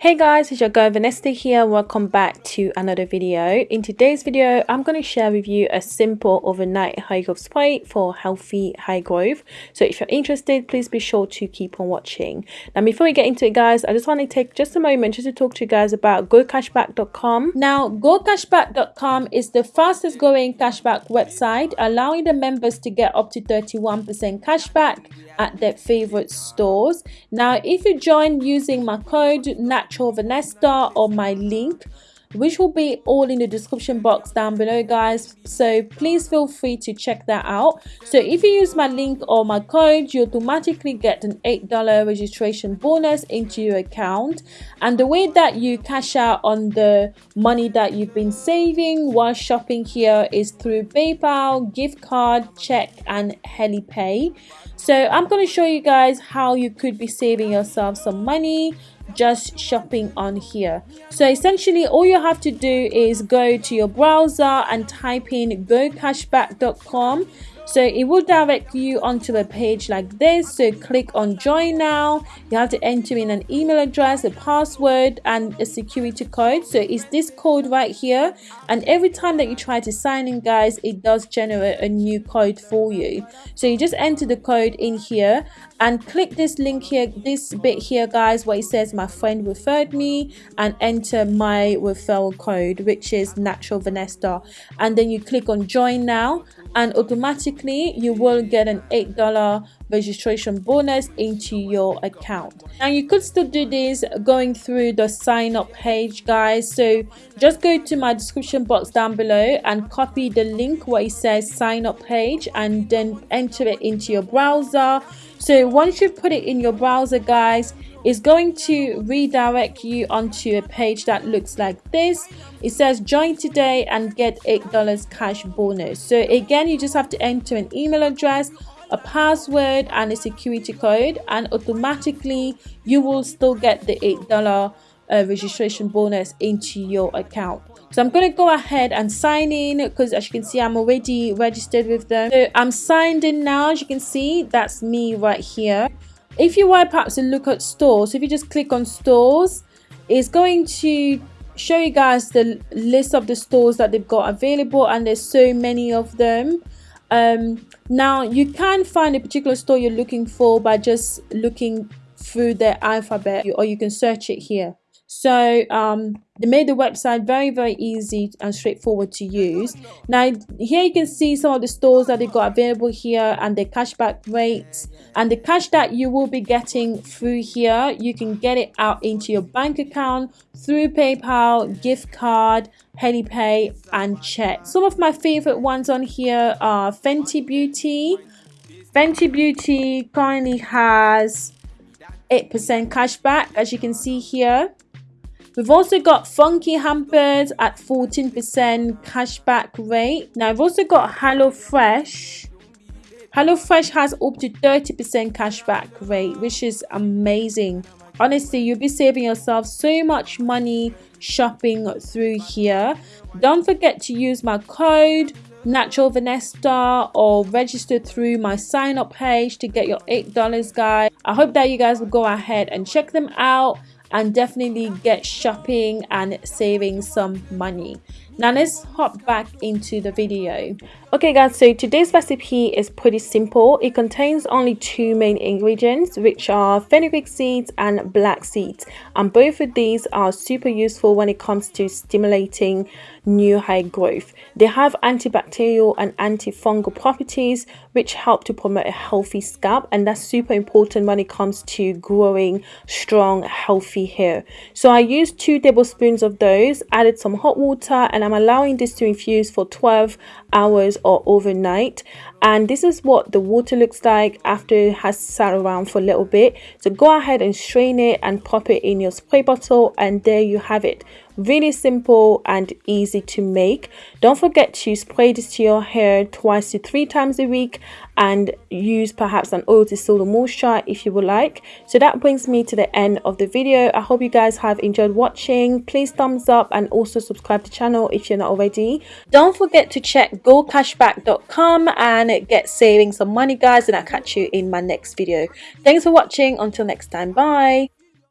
Hey guys, it's your girl Vanessa here. Welcome back to another video. In today's video, I'm going to share with you a simple overnight hair growth spray for healthy high growth. So if you're interested, please be sure to keep on watching. Now before we get into it guys, I just want to take just a moment just to talk to you guys about gocashback.com. Now gocashback.com is the fastest growing cashback website allowing the members to get up to 31% cashback at their favorite stores. Now if you join using my code NAT natural Vanessa or my link which will be all in the description box down below guys. So please feel free to check that out. So if you use my link or my code you automatically get an eight dollar registration bonus into your account. And the way that you cash out on the money that you've been saving while shopping here is through paypal gift card check and helipay. So i'm going to show you guys how you could be saving yourself some money just shopping on here. So essentially all you have to do is go to your browser and type in gocashback.com so it will direct you onto a page like this. So click on join now. You have to enter in an email address a password and a security code. So it's this code right here. And every time that you try to sign in guys it does generate a new code for you. So you just enter the code in here and click this link here this bit here guys where it says my friend referred me and enter my referral code which is natural vanessa. And then you click on join now and automatically you will get an eight dollar registration bonus into your account. Now you could still do this going through the sign up page guys. So just go to my description box down below and copy the link where it says sign up page and then enter it into your browser. So once you put it in your browser guys it's going to redirect you onto a page that looks like this. It says join today and get eight dollars cash bonus. So again you just have to enter an email address a password and a security code and automatically you will still get the eight dollar uh, registration bonus into your account. So i'm going to go ahead and sign in because as you can see i'm already registered with them. So i'm signed in now. As you can see that's me right here. If you were perhaps to look at stores so if you just click on stores it's going to show you guys the list of the stores that they've got available and there's so many of them um, now you can find a particular store you're looking for by just looking through the alphabet or you can search it here. So um, they made the website very very easy and straightforward to use. Now here you can see some of the stores that they've got available here and the cashback rates. And the cash that you will be getting through here you can get it out into your bank account through paypal gift card helipay and check some of my favorite ones on here are fenty beauty fenty beauty currently has 8% cashback as you can see here We've also got Funky Hampers at 14% cashback rate. Now, I've also got HelloFresh. HelloFresh has up to 30% cashback rate, which is amazing. Honestly, you'll be saving yourself so much money shopping through here. Don't forget to use my code natural vanessa or register through my sign up page to get your eight dollars guys i hope that you guys will go ahead and check them out and definitely get shopping and saving some money now let's hop back into the video. Okay guys so today's recipe is pretty simple. It contains only two main ingredients which are fenugreek seeds and black seeds. And both of these are super useful when it comes to stimulating new hair growth. They have antibacterial and antifungal properties which help to promote a healthy scalp and that's super important when it comes to growing strong healthy hair. So i used two tablespoons of those added some hot water and i'm allowing this to infuse for 12 hours or overnight. And this is what the water looks like after it has sat around for a little bit. So go ahead and strain it and pop it in your spray bottle and there you have it. Really simple and easy to make. Don't forget to spray this to your hair twice to three times a week and use perhaps an oil to seal the moisture if you would like. So that brings me to the end of the video. I hope you guys have enjoyed watching. Please thumbs up and also subscribe to the channel if you're not already. Don't forget to check gocashback.com and get saving some money guys and i'll catch you in my next video. Thanks for watching. Until next time. Bye